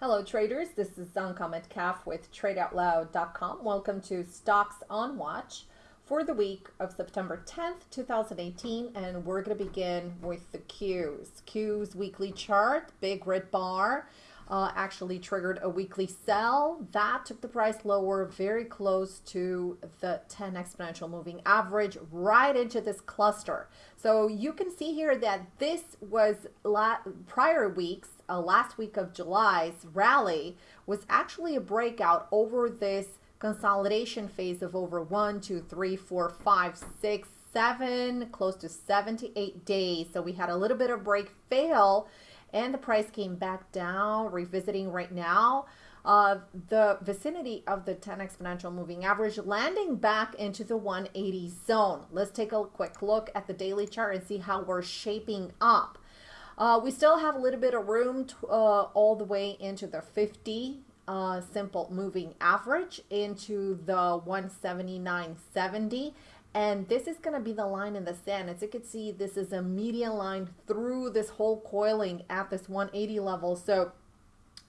Hello traders, this is Zanka Calf with TradeOutLoud.com. Welcome to Stocks on Watch for the week of September 10th, 2018, and we're going to begin with the Qs. Qs weekly chart, big red bar, uh, actually triggered a weekly sell. That took the price lower, very close to the 10 exponential moving average, right into this cluster. So you can see here that this was prior weeks, uh, last week of July's rally was actually a breakout over this consolidation phase of over one, two, three, four, five, six, seven, close to seven to eight days. So we had a little bit of break fail and the price came back down, revisiting right now uh, the vicinity of the 10 exponential moving average, landing back into the 180 zone. Let's take a quick look at the daily chart and see how we're shaping up. Uh, we still have a little bit of room to, uh, all the way into the 50 uh, simple moving average into the 179.70 and this is going to be the line in the sand. As you can see, this is a median line through this whole coiling at this 180 level. So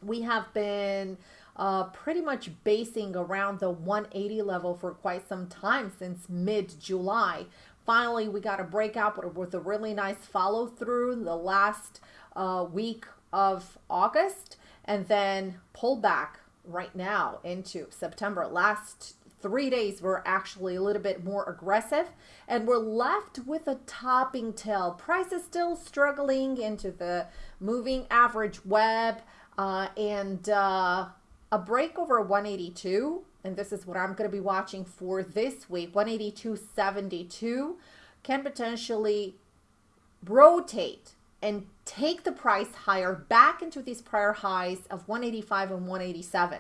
we have been uh, pretty much basing around the 180 level for quite some time since mid-July. Finally, we got a breakout with a really nice follow through the last uh, week of August and then pull back right now into September. Last three days were actually a little bit more aggressive and we're left with a topping tail. Price is still struggling into the moving average web uh, and uh, a break over 182 and this is what I'm going to be watching for this week 182.72 can potentially rotate and take the price higher back into these prior highs of 185 and 187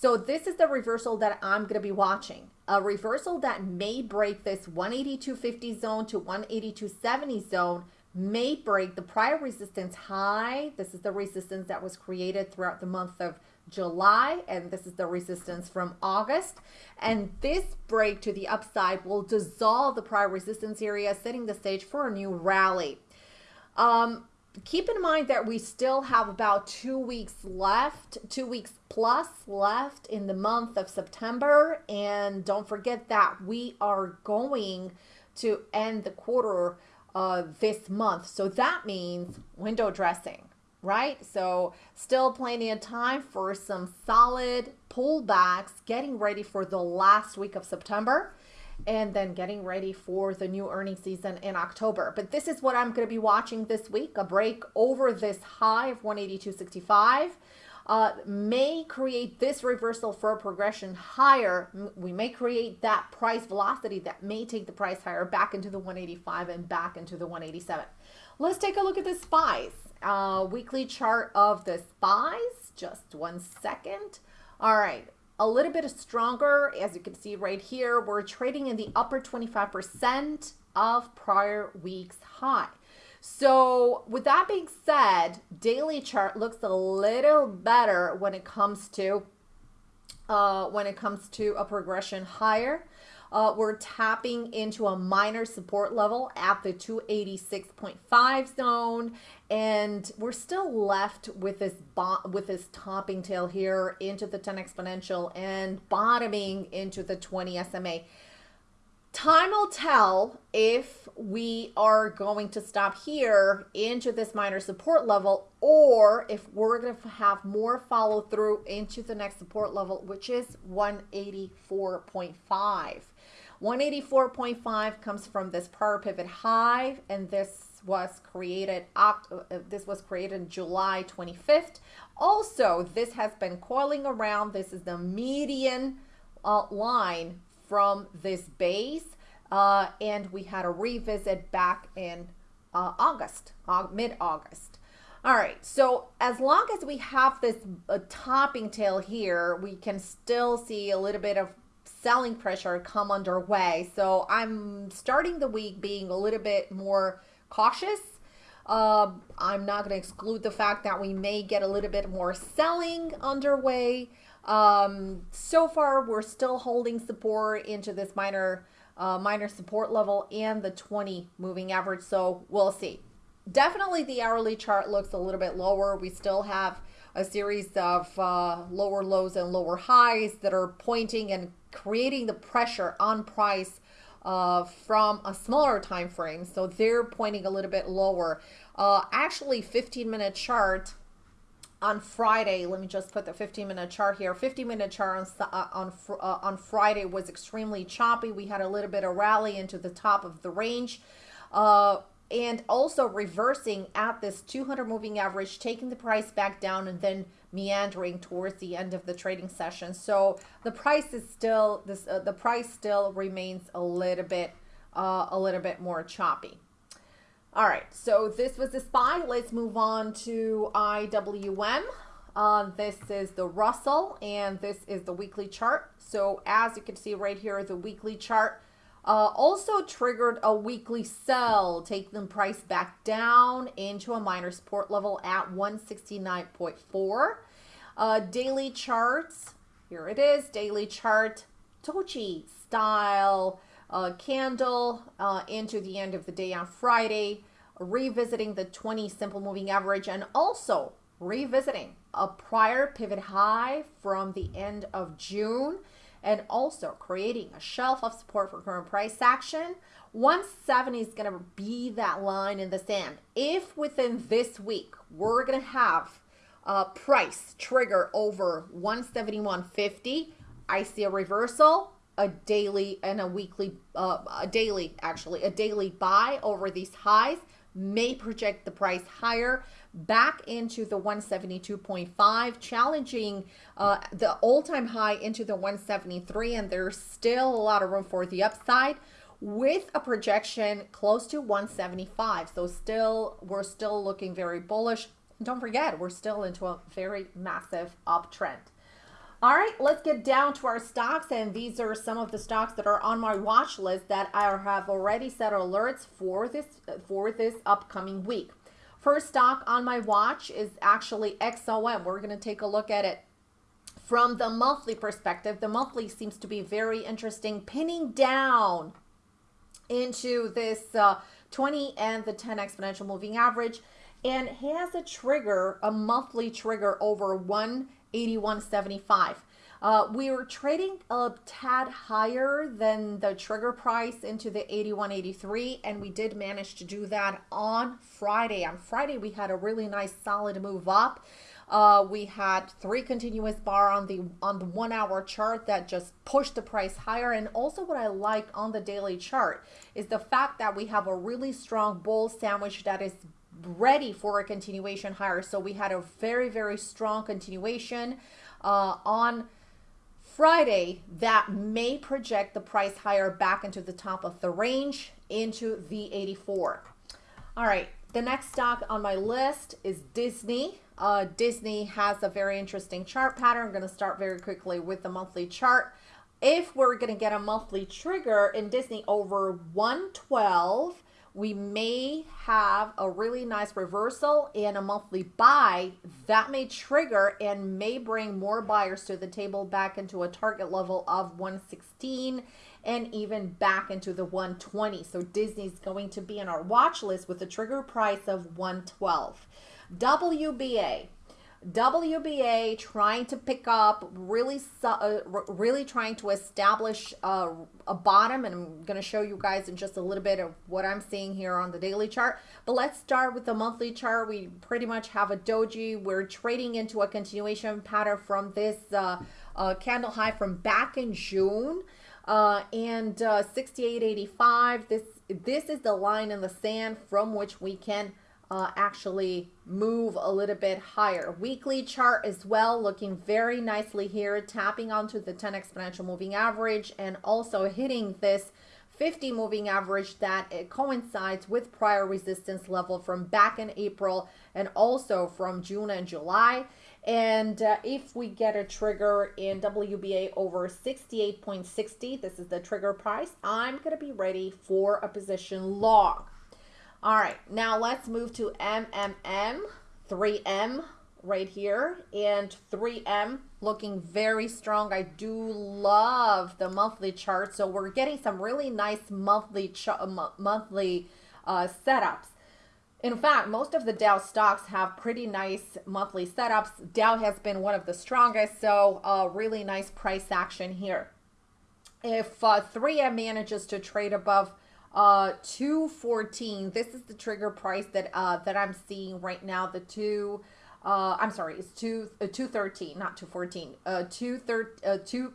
so this is the reversal that I'm going to be watching. A reversal that may break this 182.50 zone to 182.70 zone may break the prior resistance high. This is the resistance that was created throughout the month of July, and this is the resistance from August. And this break to the upside will dissolve the prior resistance area, setting the stage for a new rally. Um, keep in mind that we still have about two weeks left, two weeks plus left in the month of September. And don't forget that we are going to end the quarter uh, this month. So that means window dressing, right? So still plenty of time for some solid pullbacks, getting ready for the last week of September and then getting ready for the new earnings season in October. But this is what I'm going to be watching this week, a break over this high of 182.65. Uh, may create this reversal for a progression higher. We may create that price velocity that may take the price higher back into the 185 and back into the 187. Let's take a look at the SPYs. Uh, weekly chart of the SPYs. Just one second. All right a little bit stronger. As you can see right here, we're trading in the upper 25% of prior week's high. So with that being said, daily chart looks a little better when it comes to uh, when it comes to a progression higher. Uh, we're tapping into a minor support level at the 286.5 zone and we're still left with this with this topping tail here into the 10 exponential and bottoming into the 20 SMA. Time will tell if we are going to stop here into this minor support level or if we're going to have more follow through into the next support level, which is 184.5. 184.5 comes from this prior pivot high, and this was created uh, this was created July 25th. Also, this has been coiling around. This is the median uh, line from this base, uh, and we had a revisit back in uh, August, mid-August. All right, so as long as we have this uh, topping tail here, we can still see a little bit of selling pressure come underway. So I'm starting the week being a little bit more cautious. Uh, I'm not going to exclude the fact that we may get a little bit more selling underway. Um, so far, we're still holding support into this minor, uh, minor support level and the 20 moving average. So we'll see. definitely the hourly chart looks a little bit lower. We still have a series of uh, lower lows and lower highs that are pointing and creating the pressure on price uh, from a smaller time frame. So they're pointing a little bit lower. Uh, actually, 15 minute chart on Friday, let me just put the 15 minute chart here. 15 minute chart on uh, on uh, on Friday was extremely choppy. We had a little bit of rally into the top of the range. Uh, and also reversing at this 200 moving average, taking the price back down and then meandering towards the end of the trading session. So the price is still this uh, the price still remains a little bit uh, a little bit more choppy. All right, so this was the SPY. Let's move on to IWM. Uh, this is the Russell and this is the weekly chart. So as you can see right here, the weekly chart uh, also triggered a weekly sell, taking the price back down into a minor support level at 169.4. Uh, daily charts, here it is, daily chart, doji style uh, candle uh, into the end of the day on Friday, revisiting the 20 simple moving average and also revisiting a prior pivot high from the end of June and also creating a shelf of support for current price action. 170 is going to be that line in the sand. If within this week we're going to have a price trigger over 171.50, I see a reversal, a daily and a weekly, uh, a daily actually, a daily buy over these highs may project the price higher back into the 172.5, challenging uh, the all-time high into the 173, and there's still a lot of room for the upside with a projection close to 175. So still, we're still looking very bullish. Don't forget, we're still into a very massive uptrend. All right, let's get down to our stocks. And these are some of the stocks that are on my watch list that I have already set alerts for this for this upcoming week. First stock on my watch is actually XOM. We're going to take a look at it from the monthly perspective. The monthly seems to be very interesting, pinning down into this uh, 20 and the 10 exponential moving average and has a trigger, a monthly trigger over 181.75. Uh, we were trading a tad higher than the trigger price into the 81.83 and we did manage to do that on Friday. On Friday we had a really nice solid move up. Uh, we had three continuous bar on the on the one hour chart that just pushed the price higher and also what I like on the daily chart is the fact that we have a really strong bull sandwich that is ready for a continuation higher so we had a very very strong continuation uh, on Friday, that may project the price higher back into the top of the range into the 84. All right, the next stock on my list is Disney. Uh, Disney has a very interesting chart pattern. I'm going to start very quickly with the monthly chart. If we're going to get a monthly trigger in Disney over 112, we may have a really nice reversal and a monthly buy that may trigger and may bring more buyers to the table back into a target level of 116 and even back into the 120 so disney's going to be in our watch list with a trigger price of 112 wba WBA trying to pick up, really, uh, really trying to establish uh, a bottom, and I'm going to show you guys in just a little bit of what I'm seeing here on the daily chart. But let's start with the monthly chart. We pretty much have a doji. We're trading into a continuation pattern from this uh, uh candle high from back in June. Uh, and uh, 68.85. This this is the line in the sand from which we can uh, actually move a little bit higher. Weekly chart as well, looking very nicely here, tapping onto the 10 exponential moving average and also hitting this 50 moving average that it coincides with prior resistance level from back in April and also from June and July. And uh, if we get a trigger in WBA over 68.60, this is the trigger price, I'm going to be ready for a position long. All right, now let's move to MMM, 3M right here, and 3M looking very strong. I do love the monthly chart, so we're getting some really nice monthly monthly uh, setups. In fact, most of the Dow stocks have pretty nice monthly setups. Dow has been one of the strongest, so uh, really nice price action here. If uh, 3M manages to trade above uh, 214, this is the trigger price that uh, that I'm seeing right now. The two, uh, I'm sorry, it's two uh, 213, not 214. Uh, two thir- uh, two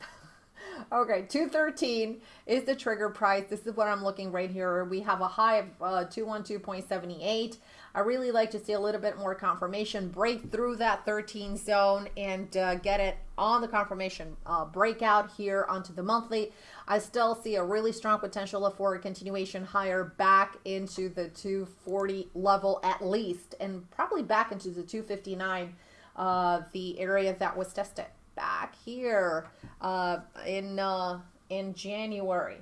Okay, 213 is the trigger price. This is what I'm looking right here. We have a high of uh, 212.78. I really like to see a little bit more confirmation, break through that 13 zone and uh, get it on the confirmation uh, breakout here onto the monthly. I still see a really strong potential for a continuation higher back into the 240 level at least, and probably back into the 259, uh, the area that was tested back here uh, in uh, in January.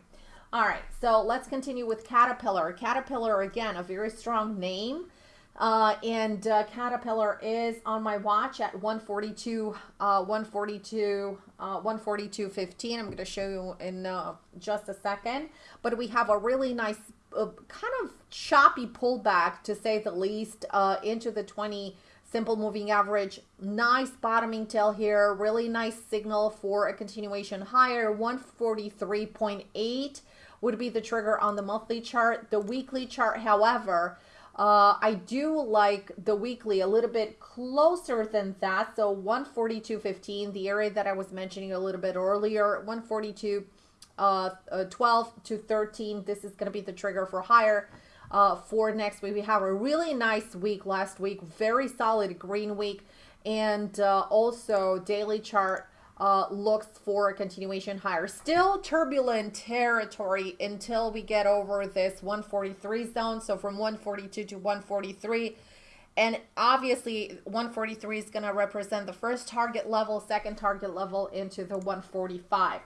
All right, so let's continue with Caterpillar. Caterpillar, again, a very strong name. Uh, and uh, Caterpillar is on my watch at 142, uh, 142, uh, 142.15. I'm going to show you in uh, just a second. But we have a really nice, uh, kind of choppy pullback, to say the least, uh, into the 20 simple moving average. Nice bottoming tail here. Really nice signal for a continuation higher. 143.8 would be the trigger on the monthly chart. The weekly chart, however, uh, I do like the weekly a little bit closer than that. So 142.15, the area that I was mentioning a little bit earlier, 142 uh, uh, 12 to 13. This is going to be the trigger for higher uh, for next week. We have a really nice week last week, very solid green week, and uh, also daily chart uh, looks for a continuation higher. Still turbulent territory until we get over this 143 zone. So from 142 to 143. And obviously 143 is going to represent the first target level, second target level into the 145.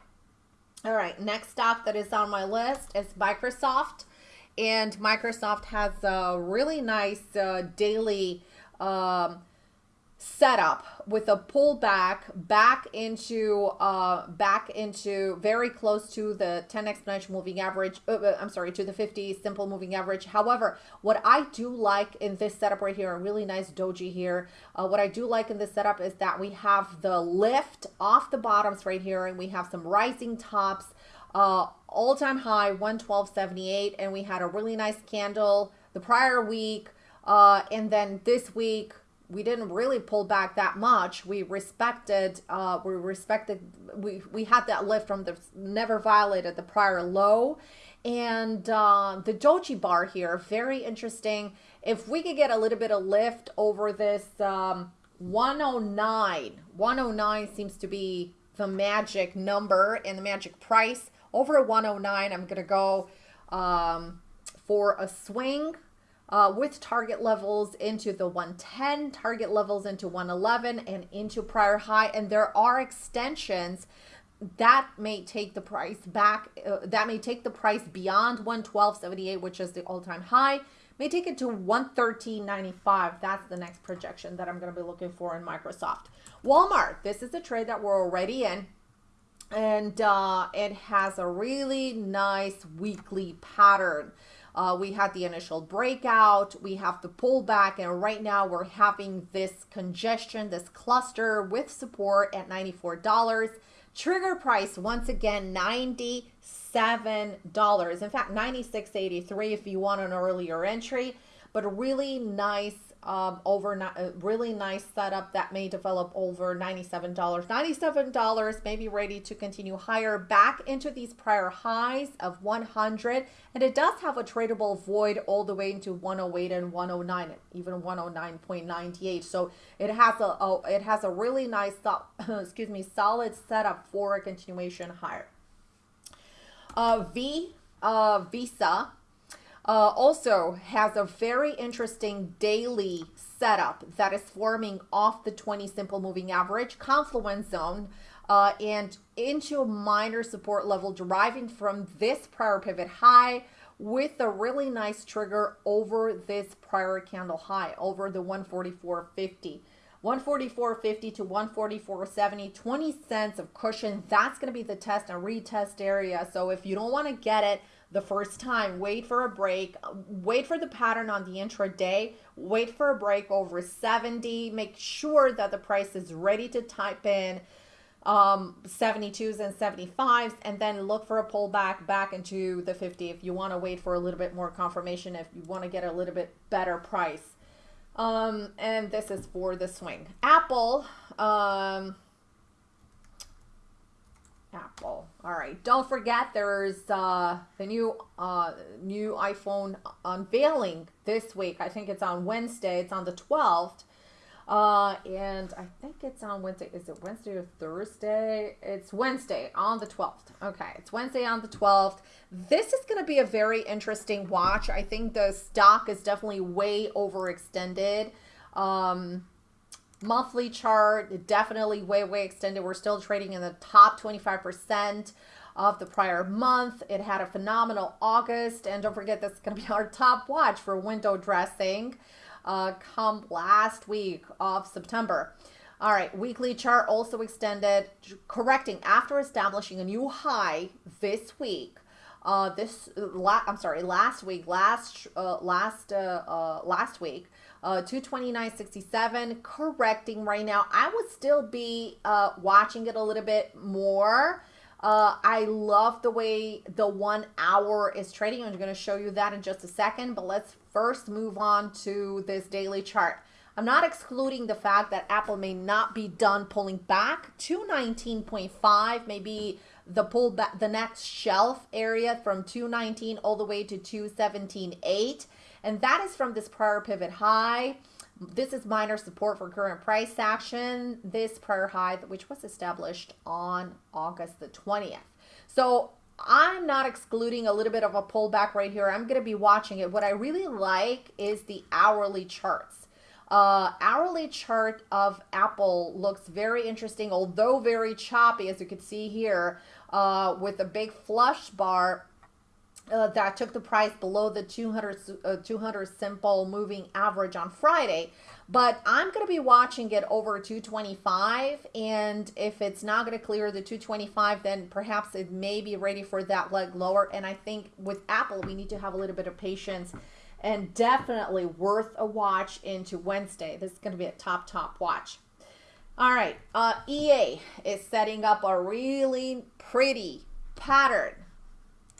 All right, next stop that is on my list is Microsoft and Microsoft has a really nice uh, daily um, setup with a pullback back into uh, back into very close to the 10 exponential moving average. Uh, uh, I'm sorry, to the 50 simple moving average. However, what I do like in this setup right here, a really nice doji here. Uh, what I do like in this setup is that we have the lift off the bottoms right here, and we have some rising tops uh, all-time high 112.78 and we had a really nice candle the prior week uh, and then this week we didn't really pull back that much. We respected uh, we respected we, we had that lift from the never violated the prior low. And uh, the doji bar here very interesting. If we could get a little bit of lift over this um, 109 109 seems to be the magic number and the magic price. Over 109, I'm going to go um, for a swing uh, with target levels into the 110, target levels into 111, and into prior high. And there are extensions that may take the price back, uh, that may take the price beyond 112.78, which is the all-time high, may take it to 113.95. That's the next projection that I'm going to be looking for in Microsoft. Walmart, this is a trade that we're already in and uh, it has a really nice weekly pattern. Uh, we had the initial breakout, we have the pullback, and right now we're having this congestion, this cluster with support at $94. Trigger price, once again, $97. In fact, $96.83 if you want an earlier entry, but really nice um, over a really nice setup that may develop over $97. $97 may be ready to continue higher back into these prior highs of 100 and it does have a tradable void all the way into 108 and 109 even 109.98 so it has a, it has a really nice excuse me solid setup for a continuation higher. Uh, V uh, Visa uh, also has a very interesting daily setup that is forming off the 20 simple moving average confluence zone uh, and into a minor support level deriving from this prior pivot high with a really nice trigger over this prior candle high over the 144.50 144.50 to 144.70 20 cents of cushion. That's going to be the test and retest area. So if you don't want to get it the first time. Wait for a break. Wait for the pattern on the intraday. Wait for a break over 70. Make sure that the price is ready to type in um, 72s and 75s, and then look for a pullback back into the 50 if you want to wait for a little bit more confirmation, if you want to get a little bit better price. Um, and this is for the swing. Apple, um, Apple. All right. Don't forget there's uh, the new uh, new iPhone unveiling this week. I think it's on Wednesday. It's on the 12th. Uh, and I think it's on Wednesday. Is it Wednesday or Thursday? It's Wednesday on the 12th. Okay, it's Wednesday on the 12th. This is going to be a very interesting watch. I think the stock is definitely way overextended. Um, monthly chart, definitely way, way extended. We're still trading in the top 25% of the prior month. It had a phenomenal August. And don't forget, this is going to be our top watch for window dressing uh, come last week of September. All right, weekly chart also extended, correcting after establishing a new high this week. Uh, this la- I'm sorry, last week, last uh, last uh, uh, last week, uh, 229.67, correcting right now. I would still be uh, watching it a little bit more. Uh, I love the way the one hour is trading. I'm going to show you that in just a second, but let's first move on to this daily chart. I'm not excluding the fact that Apple may not be done pulling back to 19.5, maybe the pull back, the next shelf area from 219 all the way to 217.8. And that is from this prior pivot high. This is minor support for current price action. This prior high, which was established on August the 20th. So I'm not excluding a little bit of a pullback right here. I'm going to be watching it. What I really like is the hourly charts. Uh, hourly chart of Apple looks very interesting, although very choppy, as you can see here, uh, with a big flush bar uh, that took the price below the 200, uh, 200 simple moving average on Friday. But I'm going to be watching it over 225. And if it's not going to clear the 225, then perhaps it may be ready for that leg lower. And I think with Apple, we need to have a little bit of patience and definitely worth a watch into Wednesday. This is going to be a top, top watch. All right. Uh, EA is setting up a really pretty pattern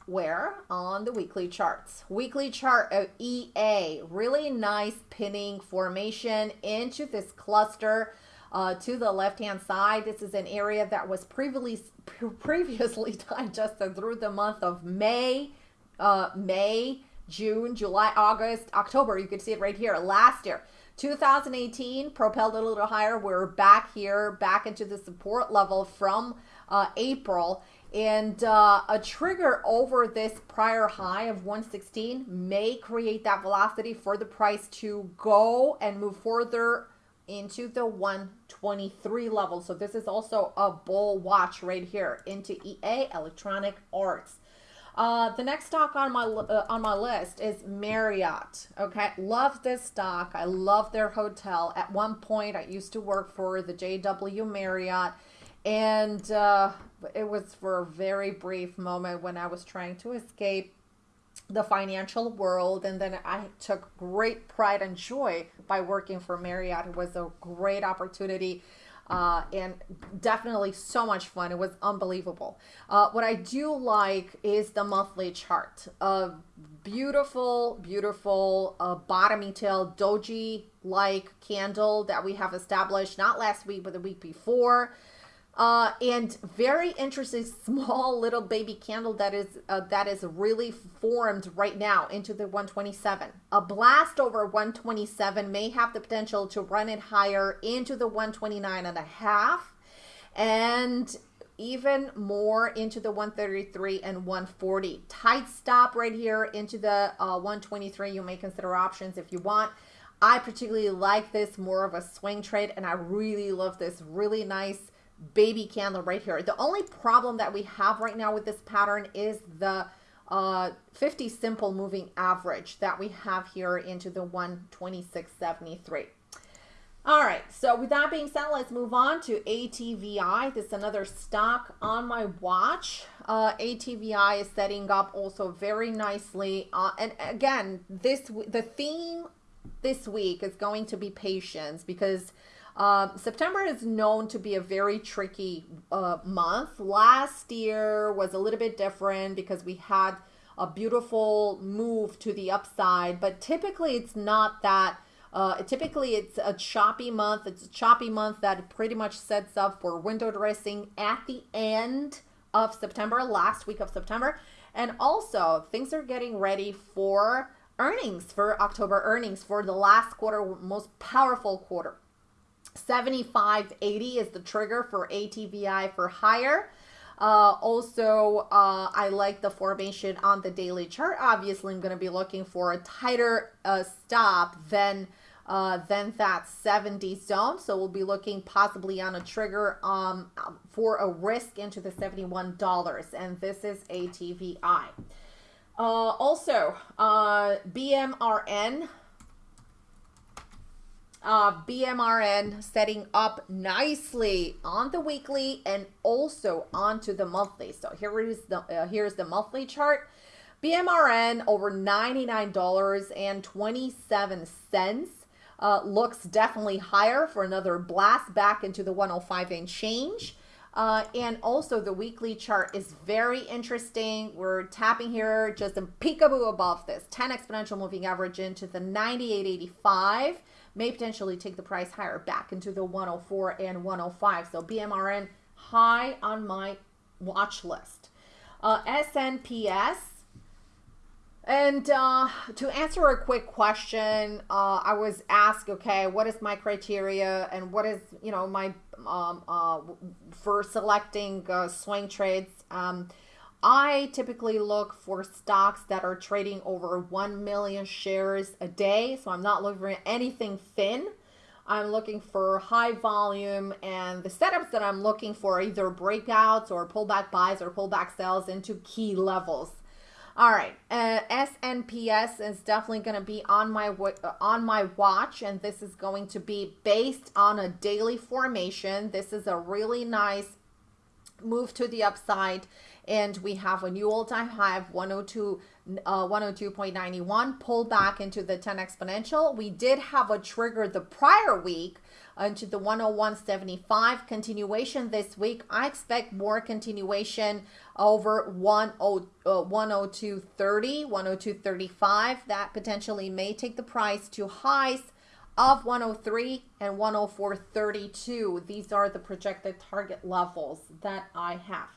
where on the weekly charts. Weekly chart of EA, really nice pinning formation into this cluster uh, to the left hand side. This is an area that was previously previously digested through the month of May, uh, May, June, July, August, October. You can see it right here last year. 2018 propelled a little higher. We're back here, back into the support level from uh, April. And uh, a trigger over this prior high of 116 may create that velocity for the price to go and move further into the 123 level. So this is also a bull watch right here into EA Electronic Arts. Uh, the next stock on my uh, on my list is Marriott. Okay, love this stock. I love their hotel. At one point, I used to work for the JW Marriott, and uh, it was for a very brief moment when I was trying to escape the financial world and then I took great pride and joy by working for Marriott. It was a great opportunity uh, and definitely so much fun. It was unbelievable. Uh, what I do like is the monthly chart. A beautiful, beautiful uh, tail doji like candle that we have established not last week but the week before. Uh, and very interesting small little baby candle that is uh, that is really formed right now into the 127 a blast over 127 may have the potential to run it higher into the 129 and a half and even more into the 133 and 140 tight stop right here into the uh, 123 you may consider options if you want. I particularly like this more of a swing trade and i really love this. Really nice baby candle right here. The only problem that we have right now with this pattern is the uh, 50 simple moving average that we have here into the 126.73. All right, so with that being said, let's move on to ATVI. This is another stock on my watch. Uh, ATVI is setting up also very nicely. Uh, and again, this the theme this week is going to be patience because uh, September is known to be a very tricky uh, month. Last year was a little bit different because we had a beautiful move to the upside, but typically it's not that uh, typically, it's a choppy month. It's a choppy month that pretty much sets up for window dressing at the end of September, last week of September. And also, things are getting ready for earnings, for October earnings, for the last quarter, most powerful quarter. 7580 is the trigger for ATVI for higher. Uh, also, uh, I like the formation on the daily chart. Obviously, I'm going to be looking for a tighter uh, stop than uh, than that 70 zone. So we'll be looking possibly on a trigger um, for a risk into the $71. And this is ATVI. Uh, also, uh, BMRN. Uh, BMRN setting up nicely on the weekly and also onto the monthly. So here is the uh, here's the monthly chart. BMRN over $99.27 uh, looks definitely higher for another blast back into the 105 and change. Uh, and also the weekly chart is very interesting. We're tapping here just a peekaboo above this 10 exponential moving average into the 98.85 may potentially take the price higher back into the 104 and 105. So BMRN high on my watch list. Uh, SNPS and uh, to answer a quick question, uh, I was asked, okay, what is my criteria and what is, you know, my um, uh, for selecting uh, swing trades? Um, I typically look for stocks that are trading over 1 million shares a day. So I'm not looking for anything thin. I'm looking for high volume and the setups that I'm looking for either breakouts or pullback buys or pullback sells into key levels. All right, uh, SNPS is definitely going to be on my uh, on my watch, and this is going to be based on a daily formation. This is a really nice move to the upside, and we have a new all-time high of 102 uh, 102.91 pulled back into the 10 exponential. We did have a trigger the prior week into the 101.75 continuation this week. I expect more continuation over 10, uh, 102.30, 102.35. That potentially may take the price to highs of 103 and 104.32. These are the projected target levels that I have.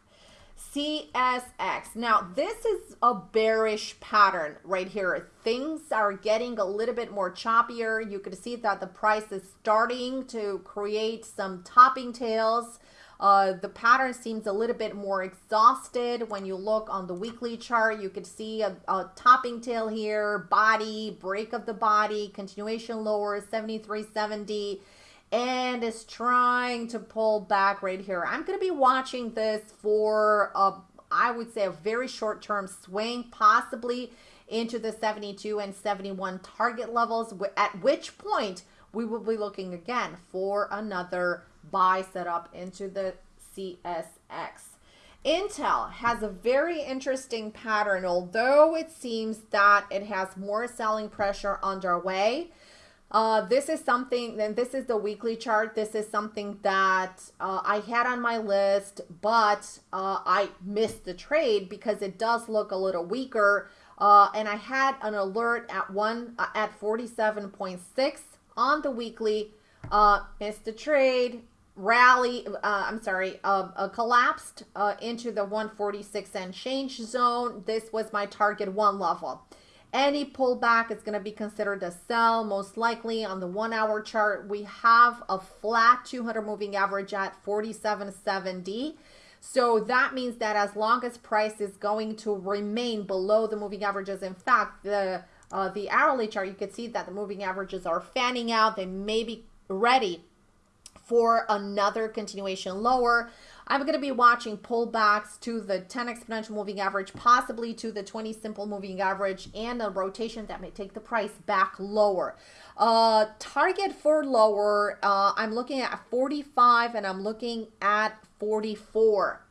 CSX. Now, this is a bearish pattern right here. Things are getting a little bit more choppier. You can see that the price is starting to create some topping tails. Uh, the pattern seems a little bit more exhausted. When you look on the weekly chart, you could see a, a topping tail here, body, break of the body, continuation lower, 7370 and is trying to pull back right here. I'm going to be watching this for, a, I would say, a very short-term swing, possibly into the 72 and 71 target levels, at which point we will be looking again for another buy setup into the CSX. Intel has a very interesting pattern, although it seems that it has more selling pressure underway. Uh, this is something, then this is the weekly chart. This is something that uh, I had on my list, but uh, I missed the trade because it does look a little weaker. Uh, and I had an alert at one uh, at 47.6 on the weekly. Uh, missed the trade, rally. I'm sorry, collapsed into the 146 and change zone. This was my target one level. Any pullback is going to be considered a sell. Most likely on the one hour chart, we have a flat 200 moving average at 47.70. So that means that as long as price is going to remain below the moving averages, in fact, the uh, the hourly chart, you can see that the moving averages are fanning out. They may be ready for another continuation lower. I'm going to be watching pullbacks to the 10 exponential moving average, possibly to the 20 simple moving average, and a rotation that may take the price back lower. Uh, target for lower, uh, I'm looking at 45 and I'm looking at 44.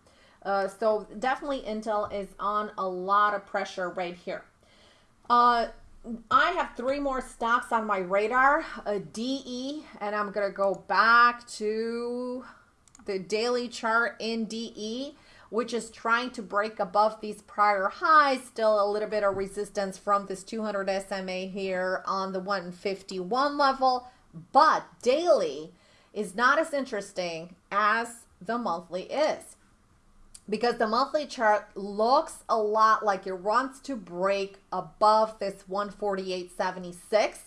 Uh, so definitely Intel is on a lot of pressure right here. Uh, I have three more stocks on my radar, a DE, and I'm going to go back to the daily chart in DE, which is trying to break above these prior highs. Still a little bit of resistance from this 200 SMA here on the 151 level, but daily is not as interesting as the monthly is because the monthly chart looks a lot like it wants to break above this 148.76.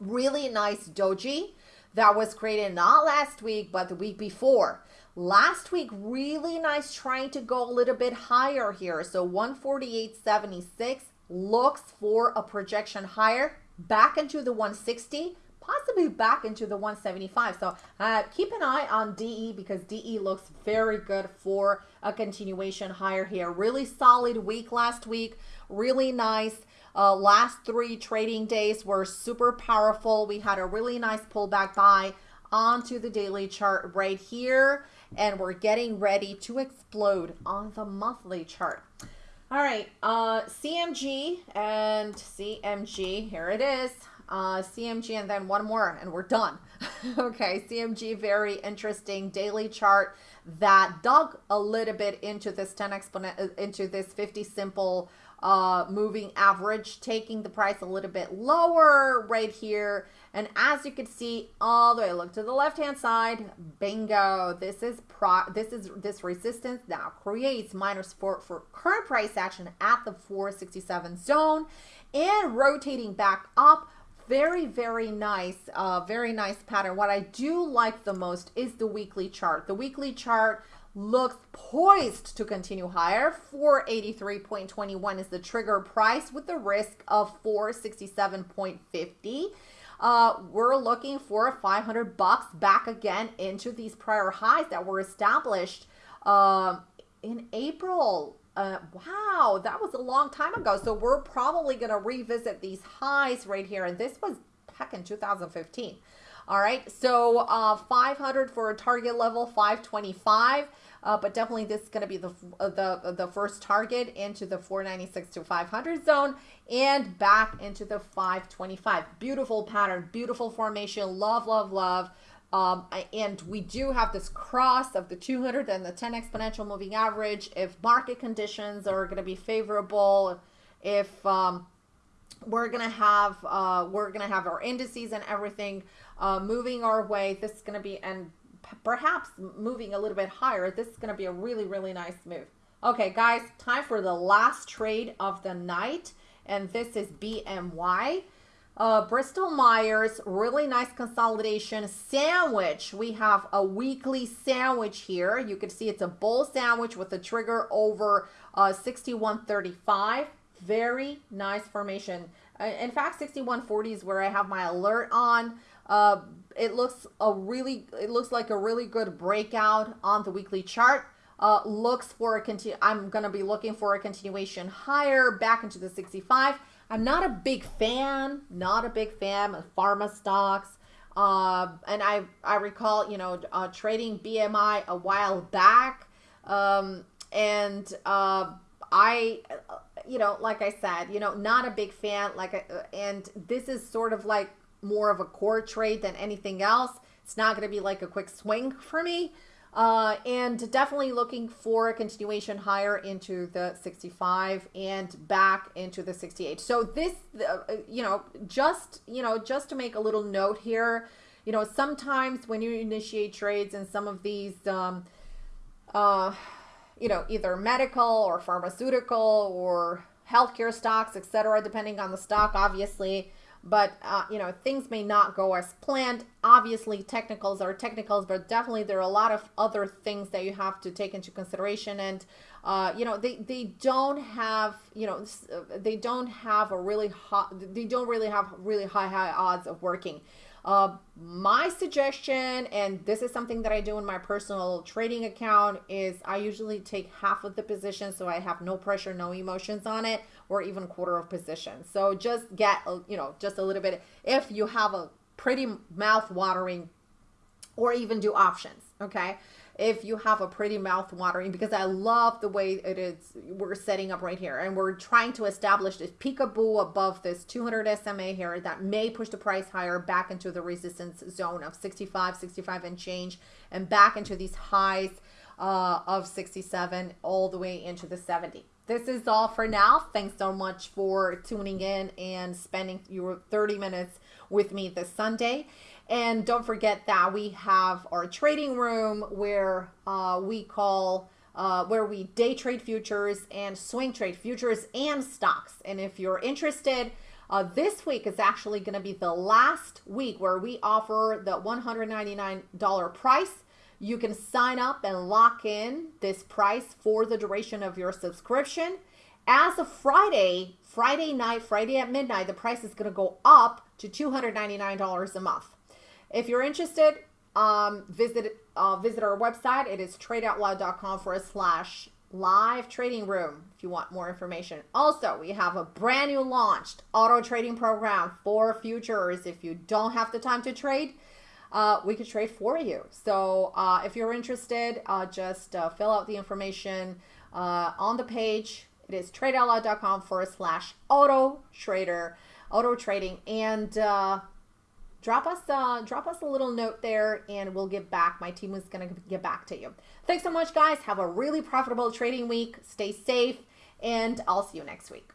Really nice doji that was created not last week, but the week before. Last week, really nice trying to go a little bit higher here. So 148.76 looks for a projection higher back into the 160 possibly back into the 175. So uh, keep an eye on DE because DE looks very good for a continuation higher here. Really solid week last week. Really nice. Uh, last three trading days were super powerful. We had a really nice pullback buy onto the daily chart right here. And we're getting ready to explode on the monthly chart. All right, uh, CMG and CMG, here it is uh, CMG, and then one more, and we're done. okay, CMG, very interesting daily chart that dug a little bit into this 10 exponent, uh, into this 50 simple uh, moving average, taking the price a little bit lower right here. And as you can see, all the way, look to the left-hand side, bingo. This is pro, this is this resistance now creates minor support for current price action at the 467 zone and rotating back up very, very nice, uh, very nice pattern. What I do like the most is the weekly chart. The weekly chart looks poised to continue higher. 483.21 is the trigger price with the risk of 467.50. Uh, we're looking for 500 bucks back again into these prior highs that were established uh, in April uh, wow, that was a long time ago. So we're probably going to revisit these highs right here. And this was back in 2015. All right, so uh, 500 for a target level, 525. Uh, but definitely this is going to be the, uh, the, the first target into the 496 to 500 zone and back into the 525. Beautiful pattern, beautiful formation. Love, love, love. Um, and we do have this cross of the 200 and the 10 exponential moving average. If market conditions are going to be favorable, if um, we're going to have uh, we're going to have our indices and everything uh, moving our way, this is going to be and perhaps moving a little bit higher. This is going to be a really really nice move. Okay, guys, time for the last trade of the night, and this is BMY. Uh, Bristol Myers, really nice consolidation sandwich. We have a weekly sandwich here. You can see it's a bull sandwich with a trigger over uh, 6135. Very nice formation. Uh, in fact, 6140 is where I have my alert on. Uh, it looks a really, it looks like a really good breakout on the weekly chart. Uh, looks for a continue. I'm going to be looking for a continuation higher back into the 65. I'm not a big fan, not a big fan of pharma stocks. Uh, and I, I recall, you know, uh, trading BMY a while back. Um, and uh, I, you know, like I said, you know, not a big fan. Like, uh, and this is sort of like more of a core trade than anything else. It's not going to be like a quick swing for me. Uh, and definitely looking for a continuation higher into the 65 and back into the 68. So this, uh, you know, just, you know, just to make a little note here, you know, sometimes when you initiate trades in some of these, um, uh, you know, either medical or pharmaceutical or healthcare stocks, etc., depending on the stock, obviously, but uh, you know things may not go as planned. Obviously technicals are technicals but definitely there are a lot of other things that you have to take into consideration. And uh, you know they they don't have you know they don't have a really hot they don't really have really high high odds of working. Uh, my suggestion, and this is something that I do in my personal trading account, is I usually take half of the position so I have no pressure, no emotions on it, or even quarter of position. So just get, you know, just a little bit. If you have a pretty mouth watering, or even do options, okay? if you have a pretty mouth watering because I love the way it is we're setting up right here and we're trying to establish this peekaboo above this 200 SMA here that may push the price higher back into the resistance zone of 65 65 and change and back into these highs uh, of 67 all the way into the 70 this is all for now thanks so much for tuning in and spending your 30 minutes with me this Sunday and don't forget that we have our trading room where uh, we call, uh, where we day trade futures and swing trade futures and stocks. And if you're interested, uh, this week is actually going to be the last week where we offer the $199 price. You can sign up and lock in this price for the duration of your subscription. As of Friday, Friday night, Friday at midnight, the price is going to go up to $299 a month. If you're interested, um, visit uh, visit our website. It is tradeoutloud.com forward slash live trading room if you want more information. Also, we have a brand new launched auto trading program for futures. If you don't have the time to trade, uh, we could trade for you. So uh, if you're interested, uh, just uh, fill out the information uh, on the page. It is tradeoutloud.com forward slash auto trader, auto trading. And uh, drop us uh, drop us a little note there and we'll get back. My team is going to get back to you. Thanks so much, guys. Have a really profitable trading week. Stay safe, and I'll see you next week.